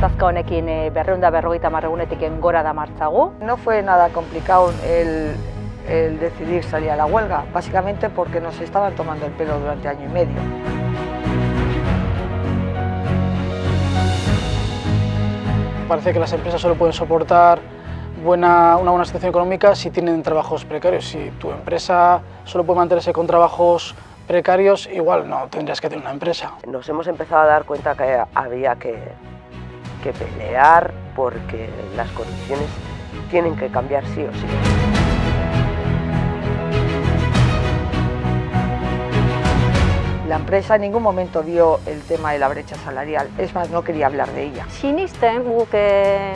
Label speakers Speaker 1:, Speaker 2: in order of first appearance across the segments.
Speaker 1: gatazka honekin e, berreunda berrogeita marregunetik gora da martzagu.
Speaker 2: No fue nada complicado el, el decidir salir a la huelga, básicamente porque nos estaban tomando el pelo durante año y medio.
Speaker 3: Parece que las empresas solo pueden soportar buena, una buena situación económica si tienen trabajos precarios. Si tu empresa solo puede mantenerse con trabajos precarios, igual no tendrías que tener una empresa.
Speaker 4: Nos hemos empezado a dar cuenta que había que, que pelear porque las condiciones tienen que cambiar sí o sí.
Speaker 2: La empresa en ningún momento vio el tema de la brecha salarial, es más, no quería hablar de ella.
Speaker 1: Sinisten guk eh,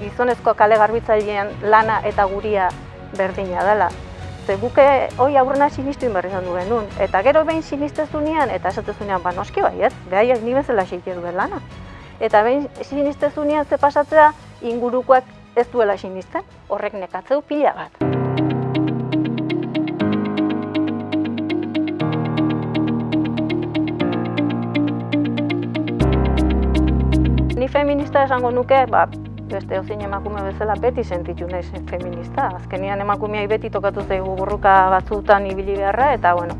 Speaker 1: gizonezko kale garbitzailean lana eta guria berdina dela. Ze guke hoi aurrena sinistu inberri izan duen nun. Eta gero behin sinistezunean, eta esatezunean, ba noski baiet, behaiek ni bezala xeite duen lana. Eta behin sinistezunean ze pasatzea ingurukoak ez duela sinisten, horrek nekatzeu pila bat. Ni feminista esango nuke, ba, beste ozein emakume bezala beti sentitu naiz feminista. Azkenian emakumeai beti tokatu zaigu borroka batzutan ibili beharra, eta bueno,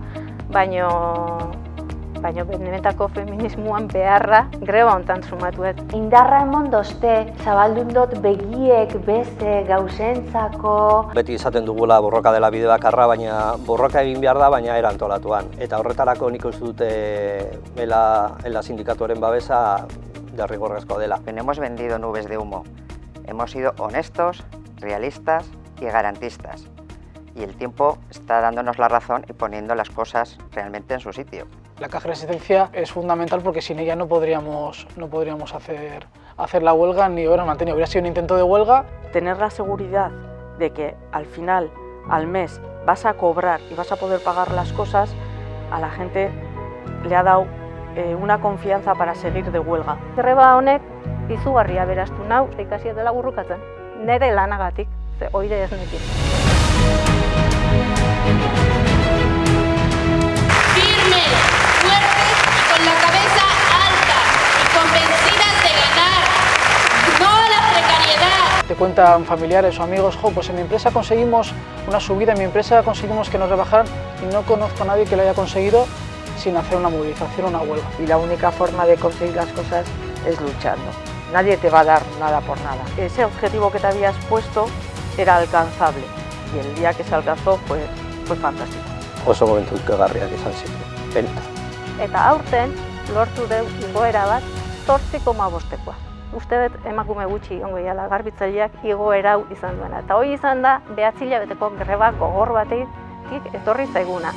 Speaker 1: baino, baino benetako feminismoan beharra greba hontan sumatuet.
Speaker 5: Indarra emon dozte, zabaldun dut begiek, beste, gauzentzako...
Speaker 6: Beti izaten dugula borroka dela bide bakarra, baina borroka egin behar da, baina erantolatuan. Eta horretarako nik uste dute ela, ela sindikatuaren babesa derrigorrezko dela.
Speaker 7: Hemos vendido nubes de humo, hemos sido honestos, realistas y garantistas. Y el tiempo está dándonos la razón y poniendo las cosas realmente en su sitio.
Speaker 3: La caja de resistencia es fundamental porque sin ella no podríamos, no podríamos hacer, hacer la huelga ni hubiera mantenido. Hubiera sido un intento de huelga.
Speaker 8: Tener la seguridad de que al final, al mes, vas a cobrar y vas a poder pagar las cosas, a la gente le ha dado eh, una confianza para seguir de huelga.
Speaker 1: Greba honek izugarria beraztu nau, ikasi dela burrukatzen. Nere lanagatik, ze oire ez nekin.
Speaker 9: Firmes,
Speaker 3: cuentan familiares o amigos, jo, pues en mi empresa conseguimos una subida, en mi empresa conseguimos que nos rebajaran y no conozco a nadie que lo haya conseguido sin hacer una movilización o una huelga.
Speaker 2: Y la única forma de conseguir las cosas es luchando. Nadie te va a dar nada por nada.
Speaker 8: Ese objetivo que te habías puesto era alcanzable y el día que se alcanzó fue, fue fantástico.
Speaker 6: Oso momentu ikagarriak izan ziren.
Speaker 1: Eta aurten, lortu deu igoera bat, zortzi koma bostekoa. Uste dut emakume gutxi ongo iala garbitzaileak igoera hau izan duena. Eta hori izan da, behatzila beteko greba gogor batetik etorri zaiguna.